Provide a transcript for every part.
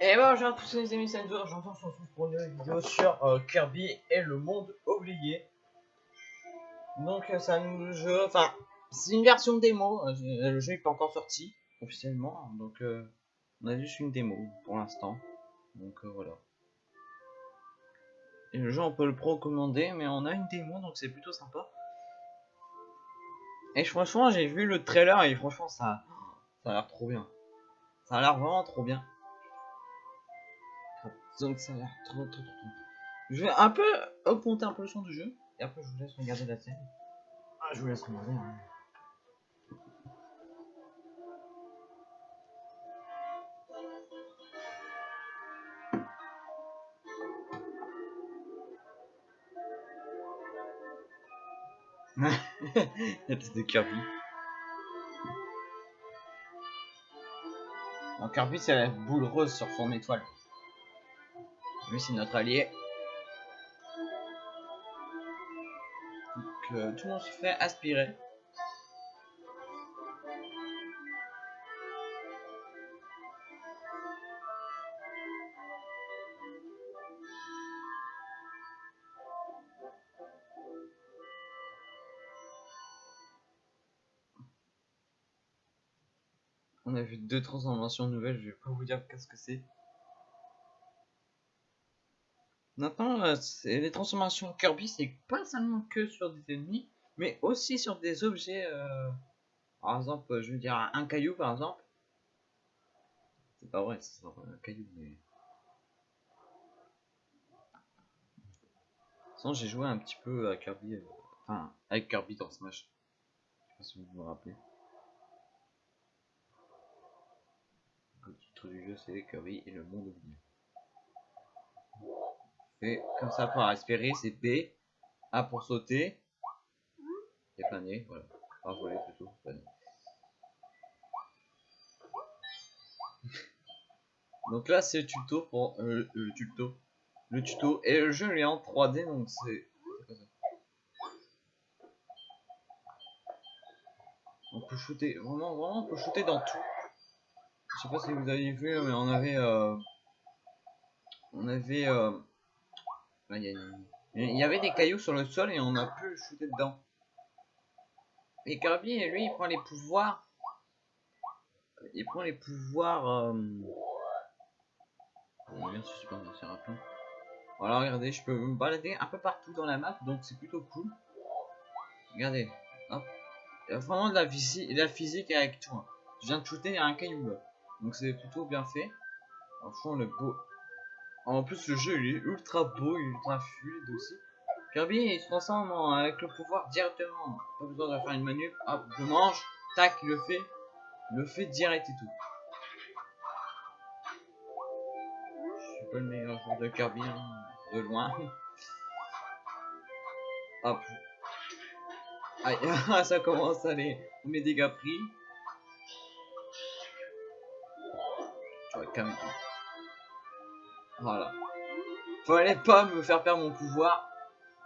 Et bonjour à tous les amis, c'est Enzo, j'entends on se retrouve pour une nouvelle vidéo sur euh, Kirby et le monde oublié. Donc euh, c'est un nouveau enfin c'est une version démo, euh, le jeu n'est pas encore sorti officiellement, donc euh, on a juste une démo pour l'instant. Donc voilà. Et le jeu on peut le recommander, mais on a une démo donc c'est plutôt sympa. Et franchement j'ai vu le trailer et franchement ça, ça a l'air trop bien. Ça a l'air vraiment trop bien. Donc ça a l'air trop, trop, trop, trop. Je vais un peu augmenter un peu le son du jeu. Et après je vous laisse regarder la scène. Ah, je vous laisse regarder. hein. la tête de Kirby. Alors Kirby c'est la boule rose sur son étoile. C'est notre allié. Euh, tout le monde se fait aspirer. On a vu deux transformations nouvelles, je vais pas vous dire qu'est-ce que c'est. Maintenant, euh, les transformations Kirby, c'est pas seulement que sur des ennemis, mais aussi sur des objets. euh, Par exemple, je veux dire un caillou par exemple. C'est pas vrai, c'est un caillou, mais. Sinon, j'ai joué un petit peu à Kirby, euh, enfin, avec Kirby dans Smash. Je sais pas si vous vous rappelez. Le titre du jeu, c'est Kirby et le monde oublié. Comme ça pour respirer, c'est B. A pour sauter. Et planer, voilà. Enfin, voler plutôt, donc là, c'est le tuto pour euh, le tuto. Le tuto. Et le jeu est en 3D, donc c'est. On peut shooter, vraiment, vraiment, on peut shooter dans tout. Je sais pas si vous avez vu, mais on avait. euh, on avait. euh, Il y, a avait des cailloux sur le sol et on a pu shooter dedans. Et Kirby, lui, il prend les pouvoirs. Il prend les pouvoirs. Euh... Oh, pas, c'est rapide. Voilà, regardez, je peux me balader un peu partout dans la map, donc c'est plutôt cool. Regardez, hop. Il y a vraiment de la, de la physique avec tout. hein. Je viens de shooter, il y a un caillou là. Donc c'est plutôt bien fait. Franchement, le beau. En plus, le jeu il est ultra beau, il est ultra fluide aussi. Kirby il se transforme avec le pouvoir directement. Pas besoin de faire une manip. Hop, je mange. Tac, il le fait. Il le fait direct et tout. Je suis pas le meilleur joueur de Kirby, hein, de loin. Hop. Aïe, ça commence à aller. Mes dégâts pris. Tu vas te calmer. toi. Voilà. Fallait pas me faire perdre mon pouvoir.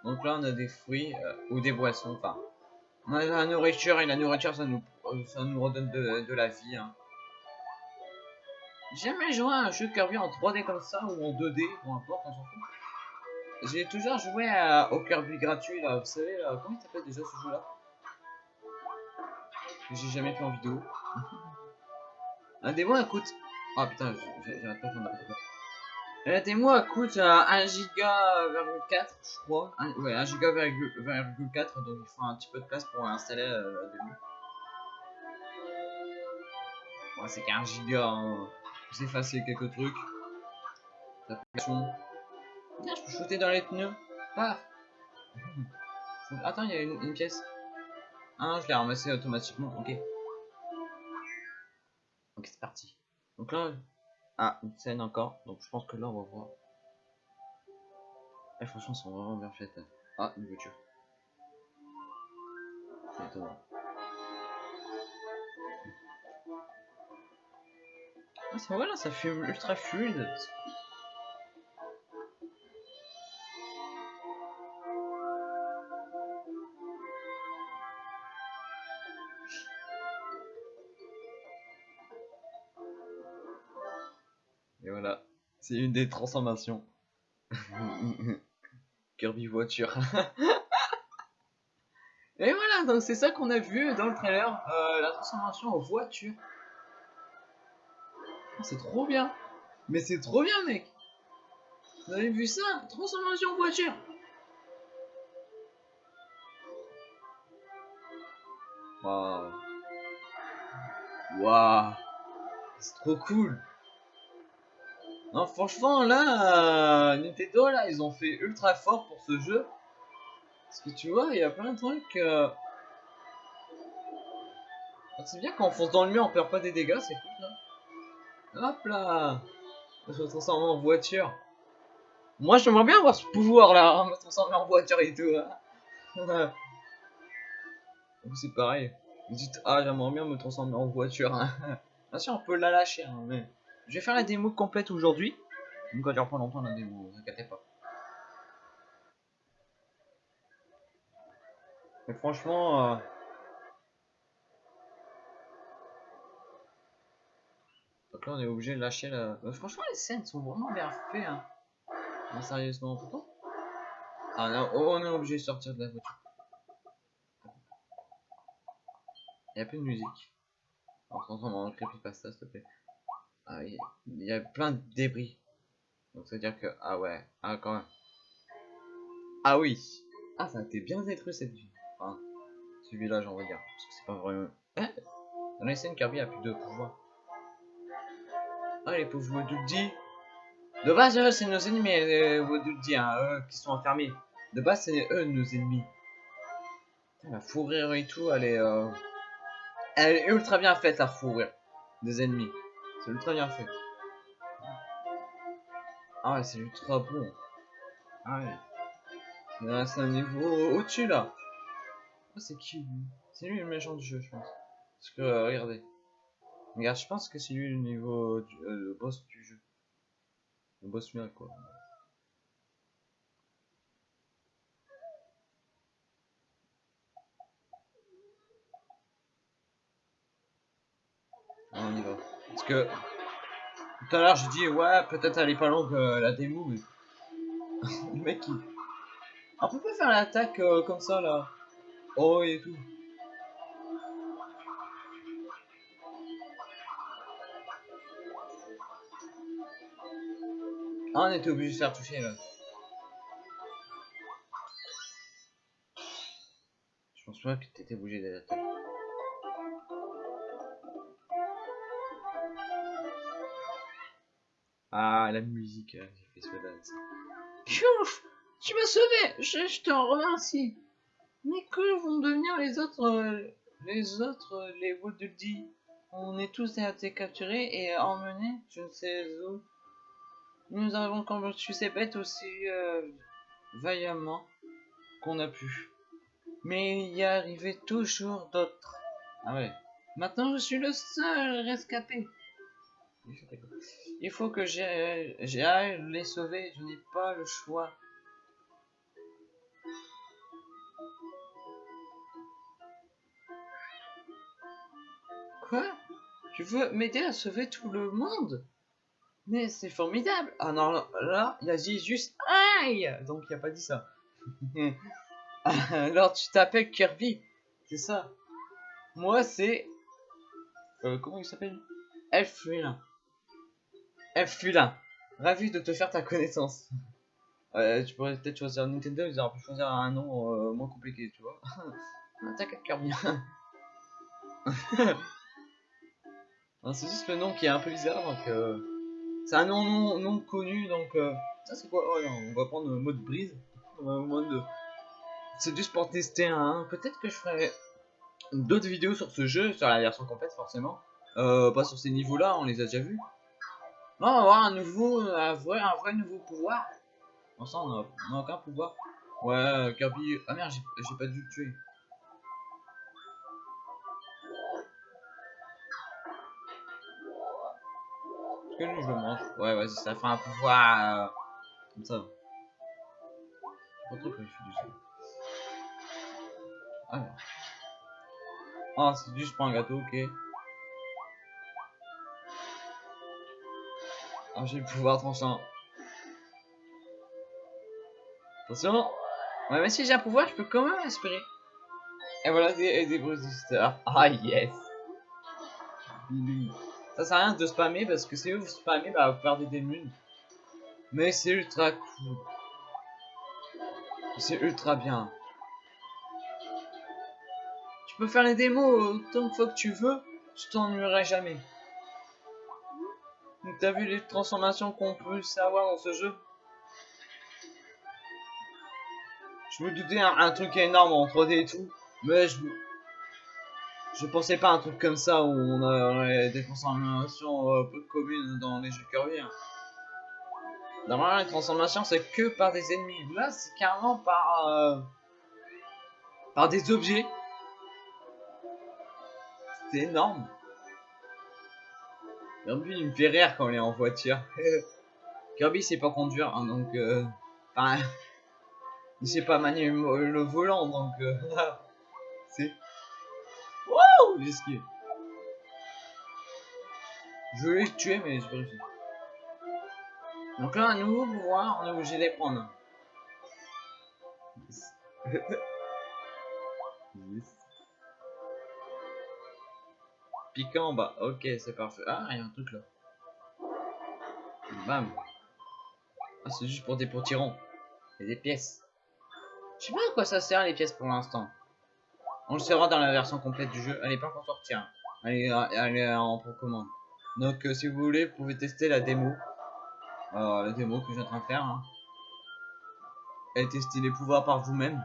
Donc là, on a des fruits euh, ou des boissons. Enfin, on a la nourriture et la nourriture, ça nous, euh, ça nous redonne de, la vie. Hein. J'ai jamais joué à un jeu Kirby en 3D comme ça ou en 2D, peu importe, on. J'ai toujours joué à, au Kirby gratuit là, vous savez, comment il s'appelle déjà ce jeu là j'ai jamais fait en vidéo. Un démo elle coûte. Oh putain, j'arrête pas de. La démo coûte euh, 1 giga virgule 4 je crois. Un- ouais, 1 giga virgule virgule 4 donc il faut un petit peu de place pour installer euh, la démo. Ouais, c'est qu'un giga. Hein. Faut effacer quelques trucs. L'application. Tiens, je peux shooter dans les pneus. Paf. Attends, il y a une, pièce. Ah je l'ai ramassé automatiquement. Ok. Ok, c'est parti. Donc là, ah, une scène encore. Donc je pense que là, on va voir. Eh, franchement, sont vraiment bien faites. Ah, une voiture. C'est étonnant. Ah, ça, voilà, ça fume ultra fluide. C'est une des transformations. Kirby voiture. Et voilà, donc c'est ça qu'on a vu dans le trailer, euh, la transformation en voiture. Oh, c'est trop bien. Mais c'est trop bien, mec. Vous avez vu ça? Transformation en voiture. Waouh. Waouh. C'est trop cool. Non, franchement, là, euh, Nintendo, là, ils ont fait ultra fort pour ce jeu. Parce que tu vois, il y a plein de trucs. Euh... C'est bien quand on fonce dans le mur, on perd pas des dégâts, c'est cool là. Hop là Je me transforme en voiture. Moi, j'aimerais bien avoir ce pouvoir là, hein, me transformer en voiture et tout. Hein. c'est pareil. Vous dites, ah, j'aimerais bien me transformer en voiture. Hein. Bien sûr, on peut la lâcher, hein, mais je vais faire la démo complète aujourd'hui. Donc, elle dure pas longtemps la démo, vous inquiétez pas. Mais franchement, euh... donc là on est obligé de lâcher la. Euh, franchement, les scènes sont vraiment bien faites. Hein. Non, sérieusement, pourquoi Ah là, oh, on est obligé de sortir de la voiture. Il y a plus de musique. On se transforme en creepypasta, s'il te plaît. Ah, il y a plein de débris. Donc ça veut dire que. Ah ouais, ah quand même. Ah oui. Ah, ça a été bien détruit cette vie. Enfin, ce village, on va dire. Parce que c'est pas vraiment. Hein? Dans les scènes, Kirby a plus de pouvoir. Ah, les pauvres Wadudi. De base, c'est nos ennemis, les Wadudi, hein, eux qui sont enfermés. De base, c'est eux nos ennemis. la fourrure et tout, elle est. Euh... Elle est ultra bien faite, la fourrure des ennemis. C'est ultra bien fait. Ah ouais, c'est ultra bon. Ah ouais. C'est un niveau au-dessus là. Ah, c'est qui lui? C'est lui le méchant du jeu, je pense. Parce que, euh, regardez. Regarde, je pense que c'est lui le niveau euh, le boss du jeu. Le boss final, quoi. Ah, on y va. Parce que tout à l'heure j'ai dit ouais peut-être elle est pas longue euh, la démo mais le mec il... On peut pas faire l'attaque euh, comme ça là. Oh et tout. Ah, on était obligé de faire toucher là. Je pense pas que t'étais obligé d'attaquer. Ah, la musique, euh, j'ai fait. Piouf Tu m'as sauvé je, je, te remercie. Mais que vont devenir les autres euh, Les autres, euh, les Wooduldi On est tous été capturés et emmenés, je ne sais où. Nous avons combattu ces bêtes aussi vaillamment qu'on a pu. Mais il y arrivait toujours d'autres. Ah ouais. Maintenant je suis le seul rescapé. Il faut que j'aille les sauver, je n'ai pas le choix. Quoi? Tu veux m'aider à sauver tout le monde? Mais c'est formidable. Ah non, là, il a dit juste aïe! Donc il a pas dit ça. Alors tu t'appelles Kirby, c'est ça? Moi c'est... Euh, comment il s'appelle? Elfrina. Fulin, ravi de te faire ta connaissance. tu pourrais peut-être choisir Nintendo, ils auraient pu choisir un nom euh, moins compliqué, tu vois. T'inquiète, Kirby. c'est juste le nom qui est un peu bizarre, donc euh, c'est un nom non, connu, donc euh, ça c'est quoi? Oh, On va prendre le mode brise. C'est juste pour tester un. Peut-être que je ferai d'autres vidéos sur ce jeu, sur la version complète forcément. pas sur ces niveaux-là, on les a déjà vus. Non, on va avoir un nouveau, un vrai, un vrai nouveau pouvoir. Bon, ça, on aucun pouvoir. Ouais, Kirby. Ah merde, j'ai pas dû le tuer. Est-ce que lui, je le mange? Ouais, vas-y, ça fait un pouvoir. Euh, comme ça. Pas trop que je suis dessus. Alors. Ah, c'est juste pour un gâteau, ok. Ah, j'ai le pouvoir tranchant. Attention. Ouais, mais si j'ai un pouvoir, je peux quand même espérer. Et voilà des, des boosters. Ah, yes. Ça sert à rien de spammer parce que si vous spammez, bah, vous perdez des munes. Mais c'est ultra cool. C'est ultra bien. Tu peux faire les démos autant de fois que tu veux, je t'ennuierai jamais. T'as vu les transformations qu'on peut savoir dans ce jeu? Je me doutais un, truc énorme en 3D et tout, mais je je pensais pas un truc comme ça où on aurait des transformations euh, peu communes dans les jeux Kirby. Hein. Normalement, les transformations c'est que par des ennemis. Là, c'est carrément par euh, par des objets. C'est énorme. Kirby il me fait rire quand il est en voiture. Kirby sait pas conduire, hein, donc euh, enfin, il sait pas manier le volant, donc euh, c'est Wouh risqué. Je vais le tuer, mais je vais réussir. Donc là, un nouveau pouvoir, on est obligé de les prendre. Bas, ok, c'est parfait. Ah, il y a un truc là. Bam. Ah, c'est juste pour des potirons. Et des pièces. Je sais pas à quoi ça sert les pièces pour l'instant. On le saura dans la version complète du jeu. Elle est pas encore sortie. Hein. Elle, est, elle en. Donc euh, si vous voulez, vous pouvez tester la démo. Euh, la démo que je suis en train de faire. Hein. Et tester les pouvoirs par vous-même.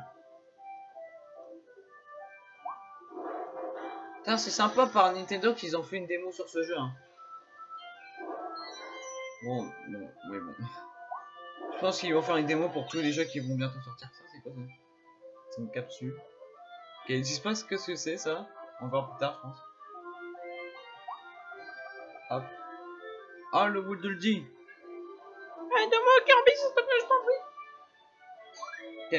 C'est sympa par Nintendo qu'ils ont fait une démo sur ce jeu. Hein. Bon, bon, oui, bon. Je pense qu'ils vont faire une démo pour tous les jeux qui vont bientôt sortir. Ça, c'est quoi ça? C'est une capsule. Ok, ils disent pas ce que c'est ça. On va voir plus tard, je pense. Hop. Ah, le bout de le dit. Aide-moi, Kirby, s'il te plaît, je t'en prie. Ok.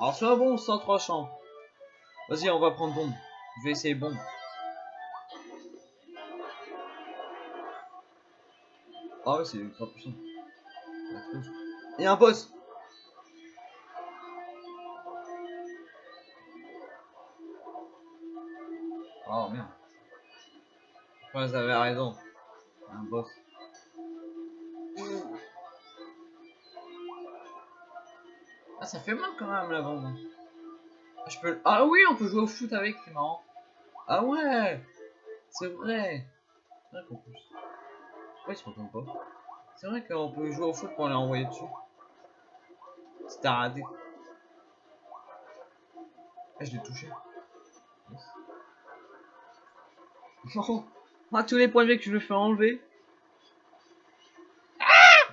Alors, soit bon, sans trois champs. Vas-y, on va prendre bombe. Je vais essayer bombe. Ah ouais, c'est ultra puissant. A un boss. Oh merde. Ouais, vous avez raison. Un boss. Ah, ça fait mal quand même la bombe. Ah oui, on peut jouer au foot avec, c'est marrant. Ah ouais C'est vrai. C'est vrai se pas C'est vrai qu'on peut jouer au foot pour les envoyer dessus. C'était raté. Ah, je l'ai touché. Non ah, tous les points de que je me fais enlever. Ah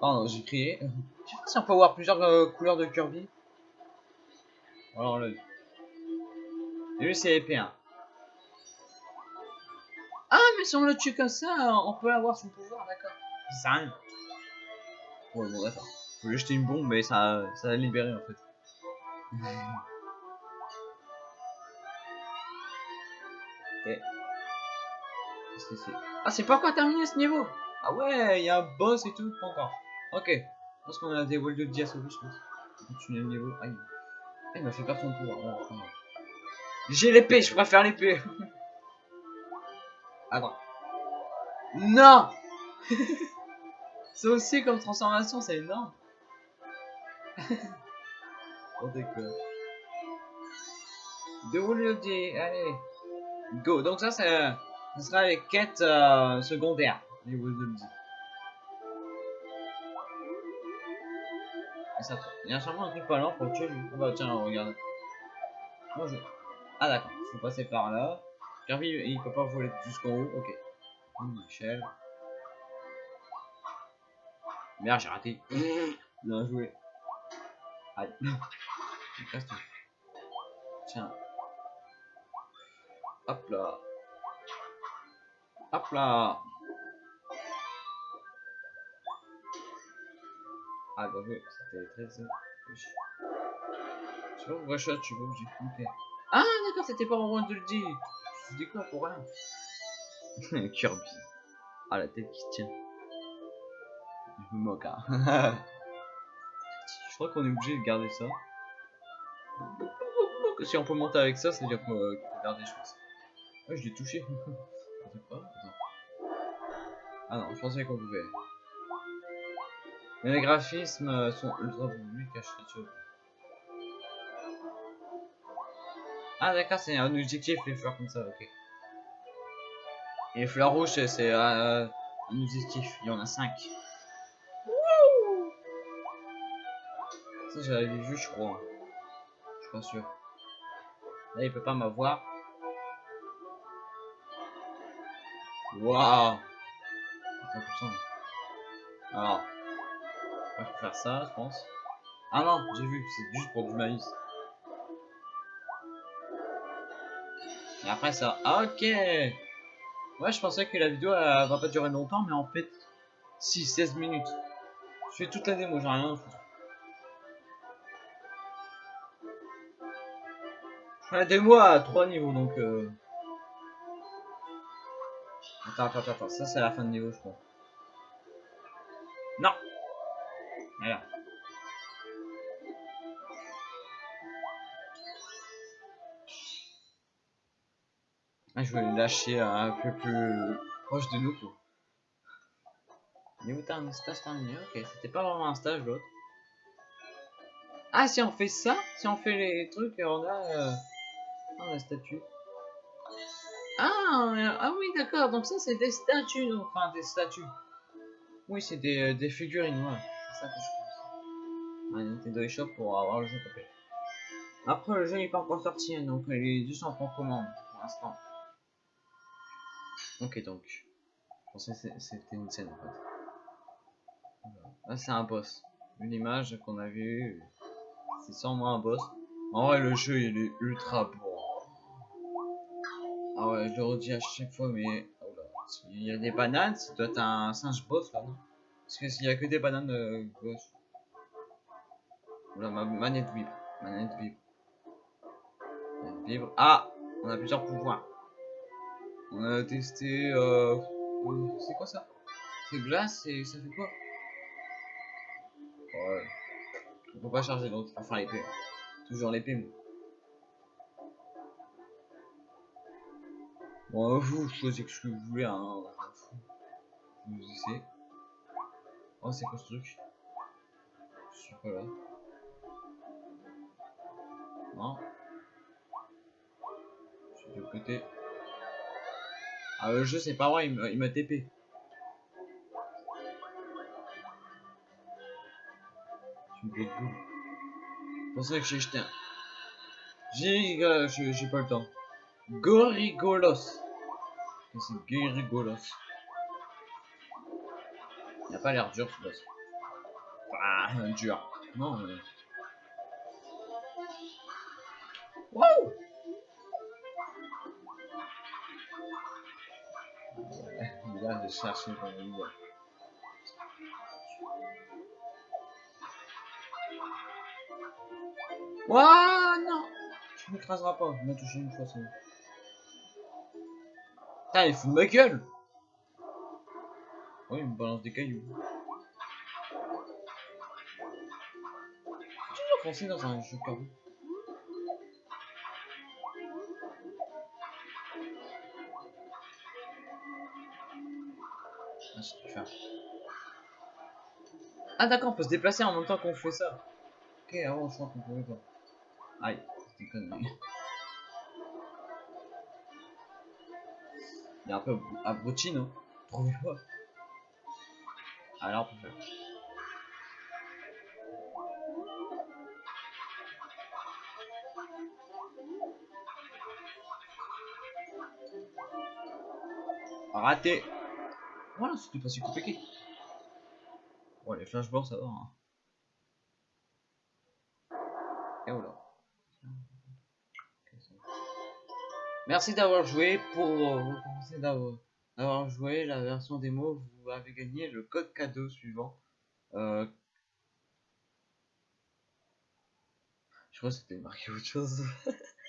Pardon, j'ai crié. Je sais pas si on peut avoir plusieurs euh, couleurs de Kirby. Alors le. Lui c'est épée. Hein. Ah mais si on le tue comme ça, on peut avoir son pouvoir, d'accord. Ça rien. Ouais bon d'accord. Faut lui jeter une bombe mais ça, ça a libéré en fait. ok. Qu'est-ce que c'est? Ah c'est pas encore terminé ce niveau Ah ouais, il y a un boss et tout, pas encore. Ok. Je pense qu'on a des walls de dia je pense. Continuer le niveau. Aïe. Il m'a fait perdre son pouvoir. J'ai l'épée, je préfère l'épée. Attends. Non C'est aussi comme transformation, c'est énorme. On déconne. De allez. Go. Donc ça, c'est, ce sera les quêtes euh, secondaires du Woodlody. Il y a sûrement un truc pas loin pour tuer lui. Ah bah tiens, regarde. Bonjour. Ah d'accord, faut passer par là. Kirby, il peut pas voler jusqu'en haut, ok. Une échelle. Merde, j'ai raté. Bien joué. Aïe. Tiens. Hop là. Hop là. Ah bah oui, c'était très simple. Je sais pas pourquoi je tu veux bouger. Ok. Ah d'accord, c'était pas moment de le dire. Je dis quoi pour rien? Kirby. Ah la tête qui tient. Je me moque, hein. je crois qu'on est obligé de garder ça. Si on peut monter avec ça, c'est à dire qu'on peut garder, je pense. Ouais, je l'ai touché. Ah non, je pensais qu'on pouvait. Les graphismes sont ultra Ah d'accord, c'est un objectif les fleurs comme ça, ok. Les fleurs rouges, c'est euh, un objectif, il y en a 5. Ça j'avais vu, je crois. Je suis pas sûr. Là, il peut pas m'avoir. Waouh Alors, on va faire ça, je pense. Ah non, j'ai vu, c'est juste pour du maïs. Et après ça, ok Ouais, je pensais que la vidéo elle, va pas durer longtemps, mais en fait, si, 16 minutes. Je fais toute la démo, j'ai rien à foutre. Je fais la démo à 3 niveaux, donc... Euh... Attends, attends, attends, ça c'est la fin de niveau, je crois. Non Ah, je le lâcher un peu plus proche de nous, quoi. T'as un stage terminé Ok, c'était pas vraiment un stage, l'autre. Ah, si on fait ça, si on fait les trucs, on a... Euh... On a statue. Ah, ah oui, d'accord. Donc ça, c'est des statues. Enfin, des statues. Oui, c'est des, euh, des figurines, ouais. C'est ça que je pense. Un Nintendo eShop pour avoir le jeu complet. Après, le jeu n'est pas encore sorti, hein, donc il est juste en commande pour l'instant. Ok, donc. C'était une scène en fait. Là, c'est un boss. Une image qu'on a vue. C'est sûrement un boss. En vrai, le jeu il est ultra beau. Ah ouais, je le redis à chaque fois, mais. Oh là. Il y a des bananes, ça doit être un singe boss là, non? Parce que s'il y a que des bananes euh, gauche. Oula, ma manette vibre. Manette vibre. Manette vibre. Ah On a plusieurs pouvoirs. On a testé. Euh... C'est quoi ça? C'est glace et ça fait quoi? Ouais. On peut pas charger l'autre. Enfin, l'épée. Toujours l'épée. Bon, vous choisissez ce que vous voulez, hein. Vous essayez. Oh, c'est quoi ce truc? Je suis pas là. Non. Je suis de côté. Ah, le jeu, c'est pas vrai, il m'a TP. Je me C'est pour ça que j'ai jeté un. J'ai pas le temps. Gorigolos. C'est Gorigolos. Il a pas l'air dur ce boss. Ah, dur. Non, mais... Wow Il a de chercher le niveau. Wow, non Tu m'écraseras pas, il m'a touché une fois, c'est Putain, il fout de ma gueule Oui, il me balance des cailloux. J'ai toujours foncé dans un jeu carré. Ah. Ah d'accord, on peut se déplacer en même temps qu'on fait ça. Ok, avant je crois qu'on pouvait pas. Aïe, c'était connerie. Il est un peu abruti, non? Trouvez pas Alors, on peut faire. Raté Voilà, c'était pas si compliqué. Bon, les flashballs, ça va. Hein. Et voilà. Merci d'avoir joué. Pour commencer d'avoir joué la version démo, avez gagné le code cadeau suivant. Euh... Je crois que c'était marqué autre chose.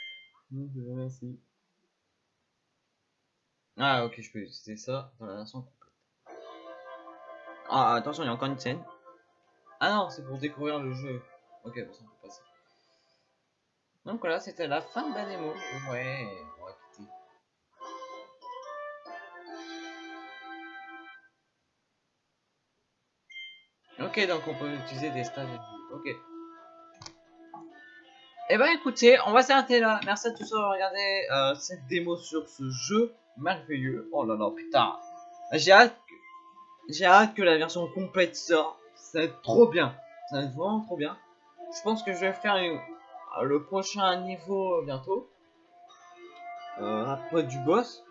Ah ok, je peux utiliser ça dans la version complète. Ah, attention, il y a encore une scène. Ah non, c'est pour découvrir le jeu. Ok, ça peut passer. Donc voilà, c'était la fin de la démo. Ouais, Ok, donc on peut utiliser des stages. Ok. Et ben écoutez, on va s'arrêter là. Merci à tous d'avoir regardé euh, cette démo sur ce jeu merveilleux. Oh là là, putain. J'ai hâte, j'ai hâte que la version complète sorte. Ça va être trop bien. Ça va être vraiment trop bien. Je pense que je vais faire euh, le prochain niveau bientôt. Euh, après du boss.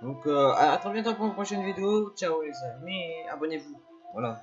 Donc euh, à très bientôt pour une prochaine vidéo. Ciao les amis, abonnez-vous. Voilà.